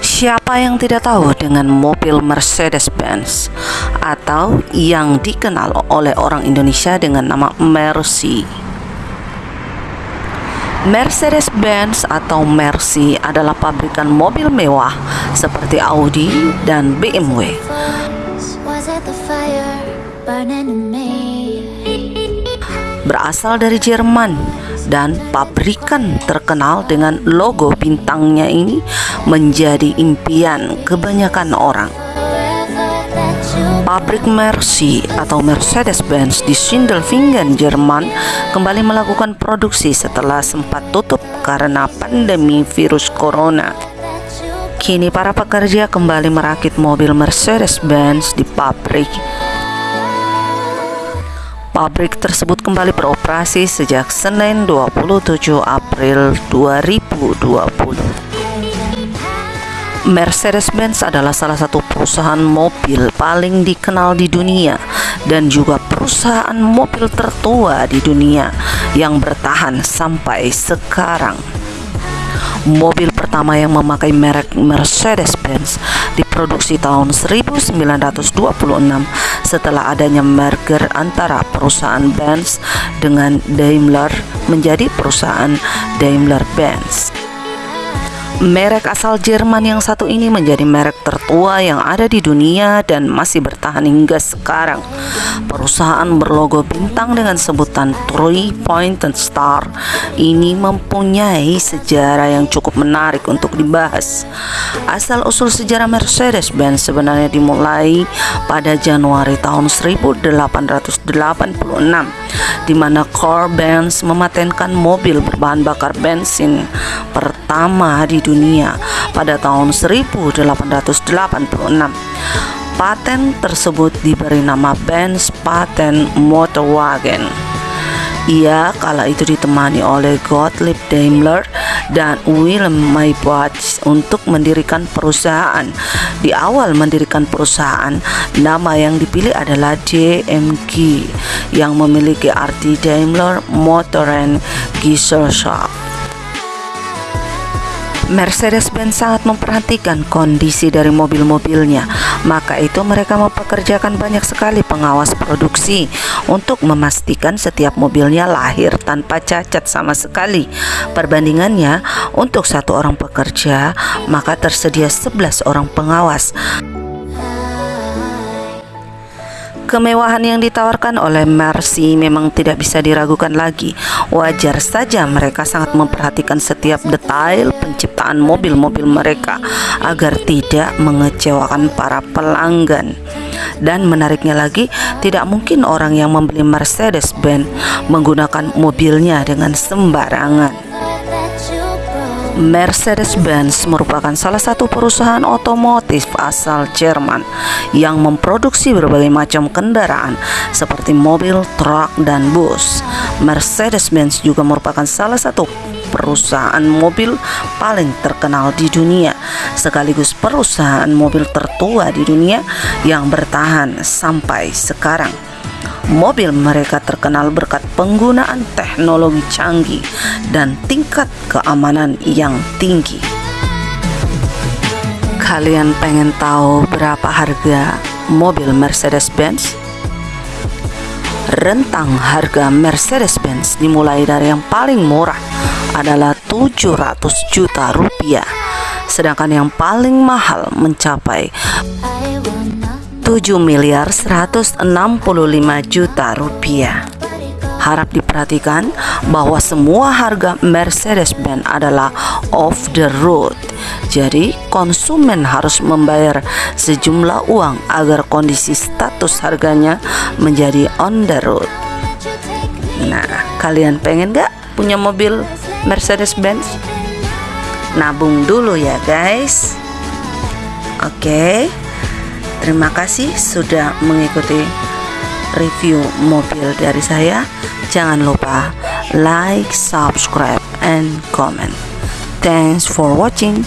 Siapa yang tidak tahu dengan mobil Mercedes-Benz atau yang dikenal oleh orang Indonesia dengan nama Mercy? Mercedes-Benz atau Mercy adalah pabrikan mobil mewah seperti Audi dan BMW. Berasal dari Jerman dan pabrikan terkenal dengan logo bintangnya ini menjadi impian kebanyakan orang. Pabrik Mercy atau Mercedes-Benz di Sindelfingen, Jerman kembali melakukan produksi setelah sempat tutup karena pandemi virus corona. Kini para pekerja kembali merakit mobil Mercedes-Benz di pabrik Pabrik tersebut kembali beroperasi sejak Senin 27 April 2020. Mercedes-Benz adalah salah satu perusahaan mobil paling dikenal di dunia dan juga perusahaan mobil tertua di dunia yang bertahan sampai sekarang. Mobil pertama yang memakai merek Mercedes-Benz diproduksi tahun 1926 setelah adanya merger antara perusahaan Benz dengan Daimler menjadi perusahaan Daimler-Benz. Merek asal Jerman yang satu ini menjadi merek tertua yang ada di dunia dan masih bertahan hingga sekarang. Perusahaan berlogo bintang dengan sebutan Three Pointed Star ini mempunyai sejarah yang cukup menarik untuk dibahas. Asal-usul sejarah Mercedes-Benz sebenarnya dimulai pada Januari tahun 1886 di mana Carl Benz mematenkan mobil berbahan bakar bensin pertama di dunia pada tahun 1886. Paten tersebut diberi nama Benz Patent Motorwagen. Ia kala itu ditemani oleh Gottlieb Daimler dan Wilhelm Maybach untuk mendirikan perusahaan. Di awal mendirikan perusahaan, nama yang dipilih adalah DMG yang memiliki arti Daimler Motoren Gesellschaft. Mercedes-Benz sangat memperhatikan kondisi dari mobil-mobilnya, maka itu mereka mempekerjakan banyak sekali pengawas produksi untuk memastikan setiap mobilnya lahir tanpa cacat sama sekali. Perbandingannya, untuk satu orang pekerja, maka tersedia 11 orang pengawas. Kemewahan yang ditawarkan oleh Mercy memang tidak bisa diragukan lagi. Wajar saja mereka sangat memperhatikan setiap detail penciptaan mobil-mobil mereka agar tidak mengecewakan para pelanggan. Dan menariknya lagi, tidak mungkin orang yang membeli Mercedes-Benz menggunakan mobilnya dengan sembarangan. Mercedes-Benz merupakan salah satu perusahaan otomotif asal Jerman yang memproduksi berbagai macam kendaraan seperti mobil, truk, dan bus. Mercedes-Benz juga merupakan salah satu perusahaan mobil paling terkenal di dunia, sekaligus perusahaan mobil tertua di dunia yang bertahan sampai sekarang. Mobil mereka terkenal berkat penggunaan teknologi canggih dan tingkat keamanan yang tinggi. Kalian pengen tahu berapa harga mobil Mercedes-Benz? Rentang harga Mercedes-Benz dimulai dari yang paling murah adalah 700 juta rupiah, sedangkan yang paling mahal mencapai 7 miliar 165 juta rupiah. Harap diperhatikan bahwa semua harga Mercedes-Benz adalah off the road. Jadi, konsumen harus membayar sejumlah uang agar kondisi status harganya menjadi on the road. Nah, kalian pengen gak punya mobil Mercedes-Benz? Nabung dulu ya, guys. Oke. Okay. Terima kasih sudah mengikuti review mobil dari saya. Jangan lupa like, subscribe, and comment. Thanks for watching.